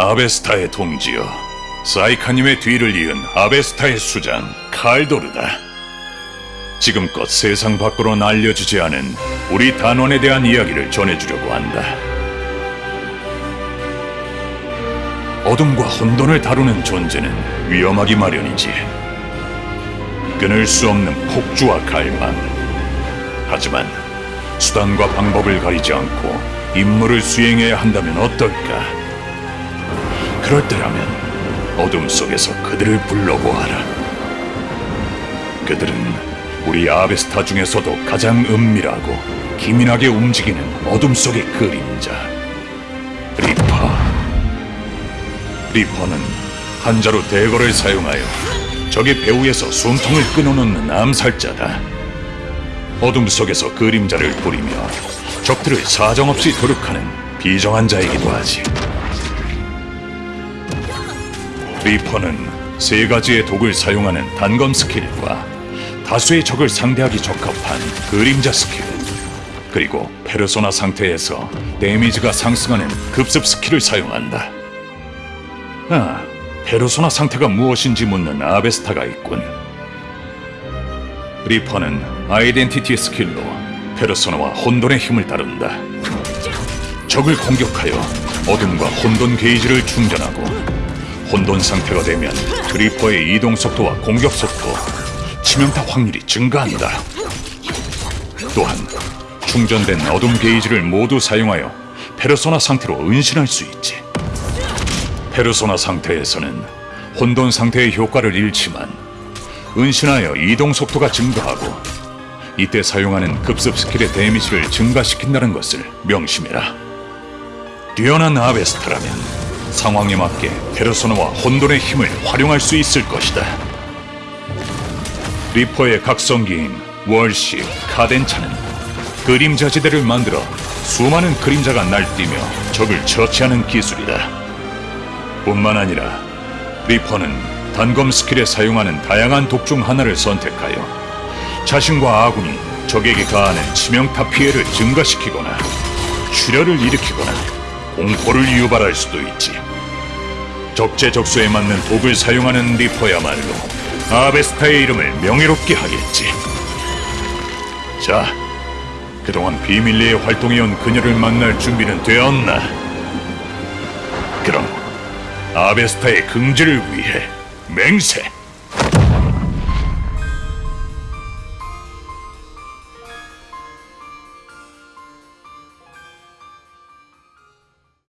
아베스타의 동지여, 사이카님의 뒤를 이은 아베스타의 수장 칼도르다. 지금껏 세상 밖으로 알려지지 않은 우리 단원에 대한 이야기를 전해주려고 한다. 어둠과 혼돈을 다루는 존재는 위험하기 마련이지. 끊을 수 없는 폭주와 갈망. 하지만 수단과 방법을 가리지 않고 임무를 수행해야 한다면 어떨까? 그럴 때라면 어둠 속에서 그들을 불러보아라. 그들은 우리 아베스타 중에서도 가장 은밀하고 기민하게 움직이는 어둠 속의 그림자. 리퍼. 리퍼는 한 자루 dagger를 사용하여 적의 배후에서 숨통을 끊어놓는 암살자다. 어둠 속에서 그림자를 뿌리며 적들을 사정없이 도륙하는 비정한 자이기도 하지. 리퍼는 세 가지의 독을 사용하는 단검 스킬과 다수의 적을 상대하기 적합한 그림자 스킬, 그리고 페르소나 상태에서 데미지가 상승하는 급습 스킬을 사용한다. 아, 페르소나 상태가 무엇인지 묻는 아베스타가 있군. 리퍼는 아이덴티티 스킬로 페르소나와 혼돈의 힘을 다룬다. 적을 공격하여 어둠과 혼돈 게이지를 충전하고 혼돈 상태가 되면 리퍼의 이동 속도와 공격 속도, 치명타 확률이 증가한다. 또한 충전된 어둠 게이지를 모두 사용하여 페르소나 상태로 은신할 수 있지. 페르소나 상태에서는 혼돈 상태의 효과를 잃지만 은신하여 이동 속도가 증가하고 이때 사용하는 급습 스킬의 데미지를 증가시킨다는 것을 명심해라. 뛰어난 아베스타라면 상황에 맞게 페르소나와 혼돈의 힘을 활용할 수 있을 것이다. 리퍼의 각성기인 월식, 카덴차는 그림자 지대를 만들어 수많은 그림자가 날뛰며 적을 처치하는 기술이다. 뿐만 아니라 리퍼는 단검 스킬에 사용하는 다양한 독 중 하나를 선택하여 자신과 아군이 적에게 가하는 치명타 피해를 증가시키거나 출혈을 일으키거나 공포를 유발할 수도 있지. 적재적소에 맞는 독을 사용하는 리퍼야말로 아베스타의 이름을 명예롭게 하겠지. 자, 그동안 비밀리에 활동해온 그녀를 만날 준비는 되었나? 그럼 아베스타의 긍지를 위해 맹세!